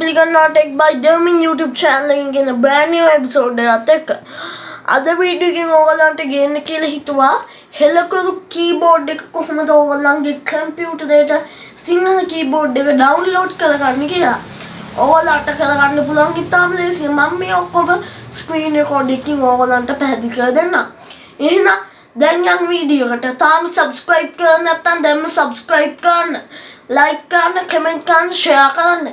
පිළිගන්නා ටෙක් බයි දමින් YouTube චැනලකින් ගෙන බ්‍රෑනිියෝ episode එකත් එක්ක. අද වීඩියකින් ඕගලන්ට ගන්න කියල හිතුවා. හෙලකරු කීබෝඩ් එක කොහොමද ඕගල්ලන්ගේ කම්පියුටරේට සිංහල කීබෝඩ් එක ඩවන්ලෝඩ් කරගන්න කියලා. ඕගලට කරගන්න පුළන් ඉතාම ලේසිය. මම මේ ඔක්කොම ස්ක්‍රීන් රෙකෝඩ්ඩකින් ඕගලන්ට පැහැදිලි කර දෙන්න එහෙනම් දැන් යන් වීඩියෝකට තාම සබස්ක්‍රයිබ් කරන්න නැත්නම් දැන්ම සබස්ක්‍රයිබ් කරන්න. ලයික් කරන්න කමෙන්ට් කරන්න ෂෙයා කරන්න.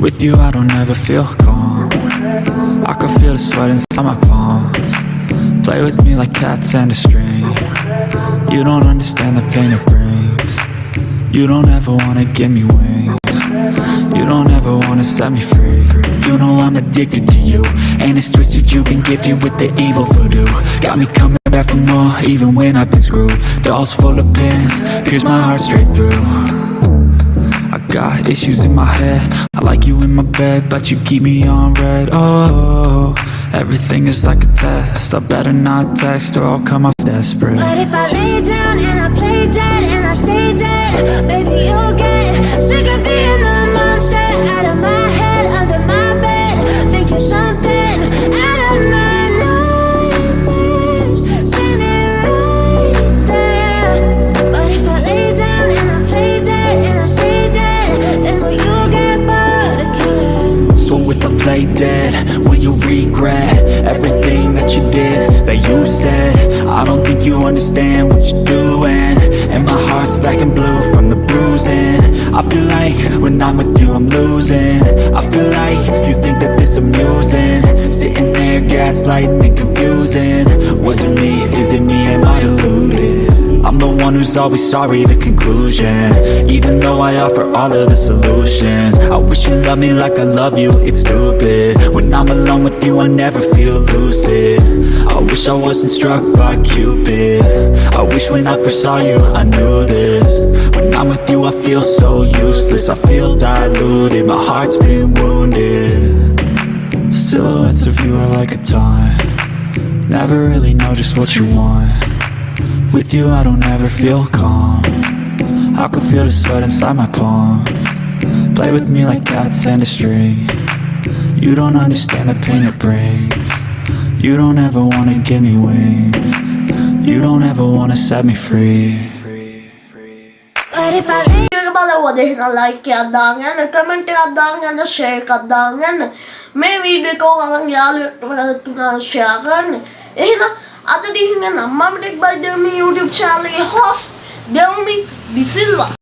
With you I don't ever feel calm. I can feel the sweat inside my palms. Play with me like cats and a string. You don't understand the pain it brings. You don't ever wanna give me wings. You don't ever wanna set me free. You know I'm addicted to you And it's twisted you've been gifted with the evil voodoo. Got me coming back for more even when I've been screwed. Dolls full of pins, pierce my heart straight through got issues in my head. I like you in my bed, but you keep me on red. Oh, everything is like a test. I better not text or I'll come off desperate. But if I lay down and I play dead and I stay dead, baby, play dead, will you regret everything that you did, that you said? I don't think you understand what you're doing. And my heart's black and blue from the bruising. I feel like when I'm with you I'm losing. I feel like you think that this amusing. Sitting there gaslighting and confusing. Was it me, is it me, am I deluded? I'm the one who's always sorry, the conclusion. Even though I offer all of the solutions. I wish you loved me like I love you, it's stupid. When I'm alone with you, I never feel lucid. I wish I wasn't struck by Cupid. I wish when I first saw you, I knew this. When I'm with you, I feel so useless. I feel diluted, my heart's been wounded. Silhouettes of you are like a taunt. Never really know just what you want with you I don't ever feel calm I can feel the sweat inside my palm Play with me like cats and a string You don't understand the pain it brings You don't ever wanna give me wings You don't ever wanna set me free But if I leave pala huwag din na like ka dangan, nag-comment and dangan, na-share ka dangan. May video ko kalang yalo na share kan. Eh na, කරන්න එහෙනම් අද දිහින් නම් මම tech by Dewmi YouTube channel එකේ host දෙවමි De Silva